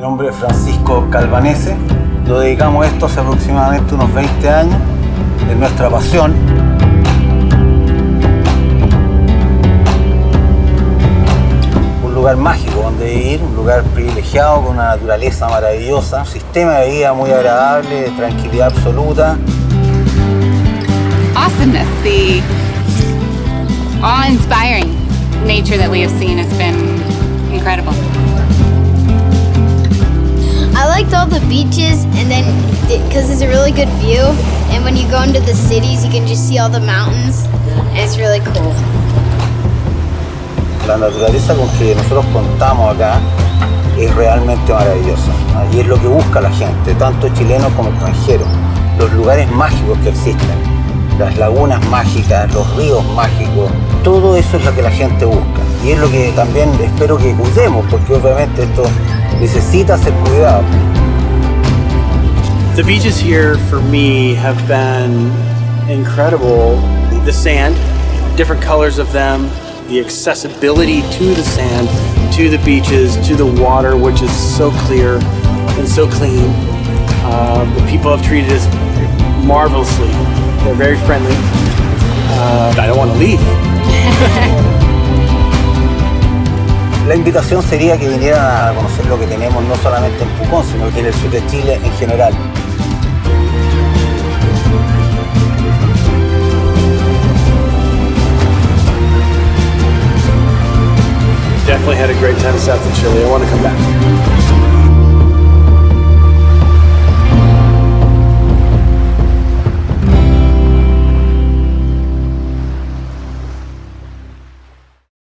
Mi nombre es Francisco Calvanese. Lo dedicamos a esto hace aproximadamente unos 20 años. Es nuestra pasión. Un lugar mágico donde vivir, un lugar privilegiado con una naturaleza maravillosa, un sistema de vida muy agradable, de tranquilidad absoluta. Awesomeness, the awe-inspiring nature that we have seen has been the beaches and then because it's a really good view and when you go into the cities you can just see all the mountains and it's really cool. La naturaleza con que nosotros contamos acá es realmente maravillosa. Y es lo que busca la gente, tanto chilenos como extranjeros. Los lugares mágicos que existen, las lagunas mágicas, los ríos mágicos, todo eso es lo que la gente busca. Y es lo que también espero que cuidemos, porque obviamente esto necesita ser cuidado. The beaches here for me have been incredible. The sand, different colors of them, the accessibility to the sand, to the beaches, to the water, which is so clear and so clean. Uh, the people have treated us marvelously. They're very friendly. Uh, La invitación sería que vinieran a conocer lo que tenemos no solamente en Pucón, sino que en el sur de Chile en general. Definitely had a great time south of Chile. I want to come back.